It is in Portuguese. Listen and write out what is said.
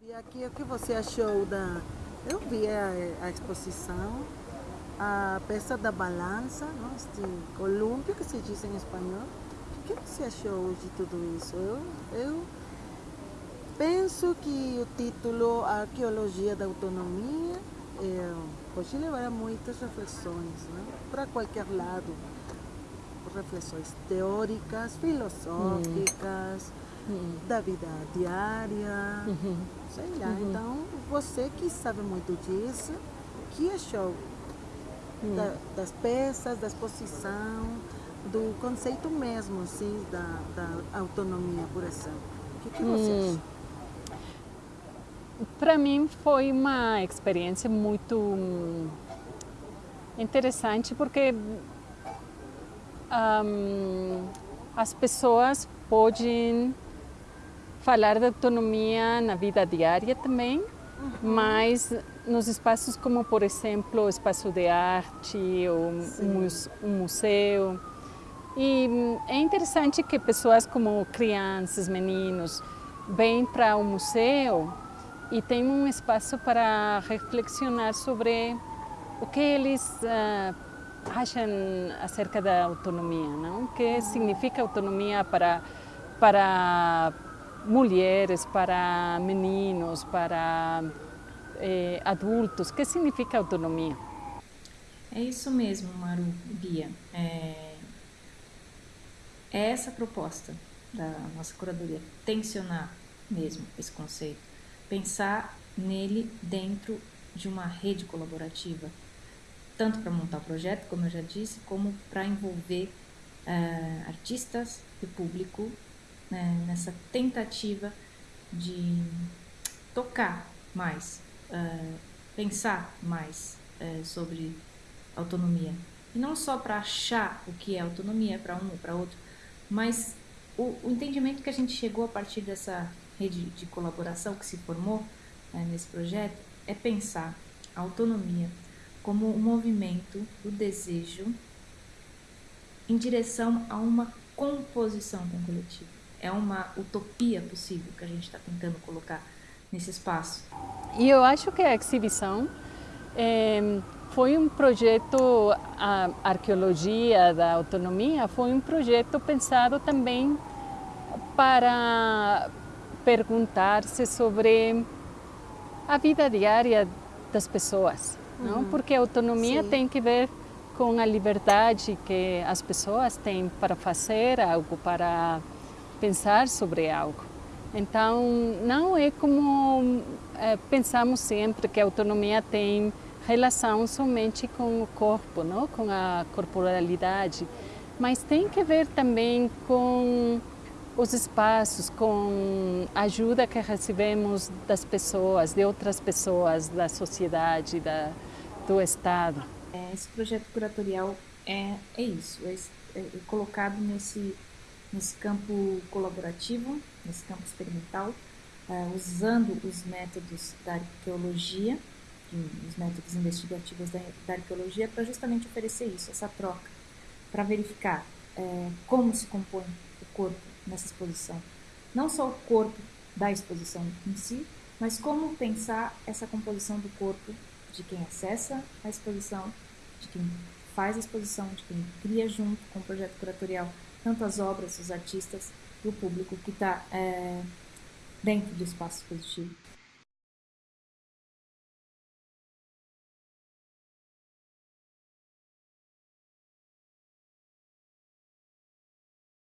E aqui, o que você achou da... Eu vi a, a exposição, a peça da balança, não? este colúmpio que se diz em espanhol. O que você achou de tudo isso? Eu, eu penso que o título Arqueologia da Autonomia é, pode levar a muitas reflexões, né? para qualquer lado. Reflexões teóricas, filosóficas, hum. Da vida diária, uhum. sei lá. Uhum. Então, você que sabe muito disso, o que achou hum. da, das peças, da exposição, do conceito mesmo, assim, da, da autonomia, por exemplo? O que, que você hum. acha? Para mim foi uma experiência muito interessante porque um, as pessoas podem falar de autonomia na vida diária também, uhum. mas nos espaços como, por exemplo, o espaço de arte ou um museu. E é interessante que pessoas como crianças, meninos, vêm para o museu e tem um espaço para reflexionar sobre o que eles uh, acham acerca da autonomia, não? O que significa autonomia para, para mulheres, para meninos, para eh, adultos, o que significa autonomia? É isso mesmo, Maru, Bia. É, é essa a proposta da nossa curadoria, tensionar mesmo esse conceito pensar nele dentro de uma rede colaborativa, tanto para montar o projeto, como eu já disse, como para envolver uh, artistas e público né, nessa tentativa de tocar mais, uh, pensar mais uh, sobre autonomia. E não só para achar o que é autonomia para um ou para outro, mas o, o entendimento que a gente chegou a partir dessa rede de colaboração que se formou né, nesse projeto é pensar a autonomia como um movimento do desejo em direção a uma composição com o coletivo. É uma utopia possível que a gente está tentando colocar nesse espaço. E eu acho que a exibição é, foi um projeto, a arqueologia da autonomia foi um projeto pensado também para perguntar-se sobre a vida diária das pessoas, uhum. não? Porque a autonomia Sim. tem que ver com a liberdade que as pessoas têm para fazer algo, para pensar sobre algo. Então, não é como é, pensamos sempre que a autonomia tem relação somente com o corpo, não? com a corporalidade, mas tem que ver também com os espaços, com a ajuda que recebemos das pessoas, de outras pessoas, da sociedade, da, do Estado. É, esse projeto curatorial é, é isso, é, é, é colocado nesse, nesse campo colaborativo, nesse campo experimental, é, usando os métodos da arqueologia, os métodos investigativos da, da arqueologia, para justamente oferecer isso, essa troca, para verificar é, como se compõe o corpo nessa exposição. Não só o corpo da exposição em si, mas como pensar essa composição do corpo de quem acessa a exposição, de quem faz a exposição, de quem cria junto com o projeto curatorial, tanto as obras, os artistas e o público que está é, dentro do espaço expositivo.